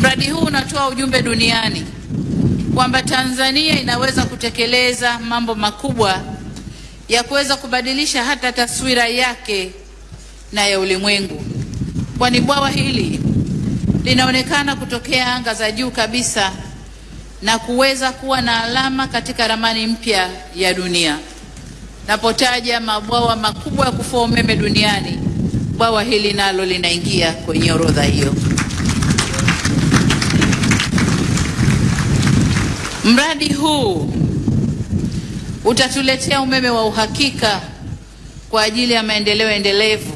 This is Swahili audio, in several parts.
Mradi huu unatoa ujumbe duniani kwamba Tanzania inaweza kutekeleza mambo makubwa ya kuweza kubadilisha hata taswira yake na ya ulimwengu, kwani bwawa hili linaonekana kutokea anga za juu kabisa na kuweza kuwa na alama katika ramani mpya ya dunia. Napotaja mabwawa makubwa ya kufua umeme duniani, bwawa hili nalo linaingia kwenye orodha hiyo. Mradi huu utatuletea umeme wa uhakika kwa ajili ya maendeleo endelevu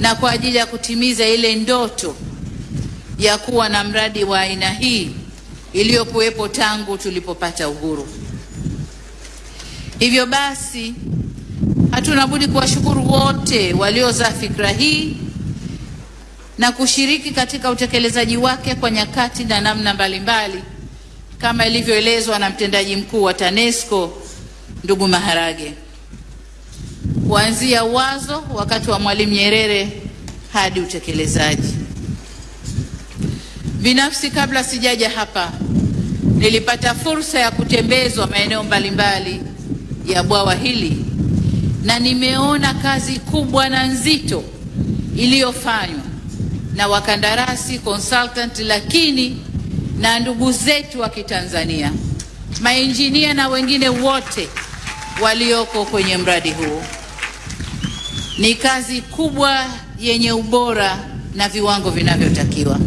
na kwa ajili ya kutimiza ile ndoto ya kuwa na mradi wa aina hii iliyokuwepo tangu tulipopata uhuru. Hivyo basi, hatuna budi kuwashukuru wote waliozaa fikra hii na kushiriki katika utekelezaji wake kwa nyakati na namna mbalimbali mbali, kama ilivyoelezwa na mtendaji mkuu wa TANESCO ndugu Maharage, kuanzia wazo wakati wa Mwalimu Nyerere hadi utekelezaji. Binafsi, kabla sijaja hapa, nilipata fursa ya kutembezwa maeneo mbalimbali ya bwawa hili na nimeona kazi kubwa na nzito iliyofanywa na wakandarasi consultant, lakini na ndugu zetu wa Kitanzania, mainjinia na wengine wote walioko kwenye mradi huu. Ni kazi kubwa yenye ubora na viwango vinavyotakiwa.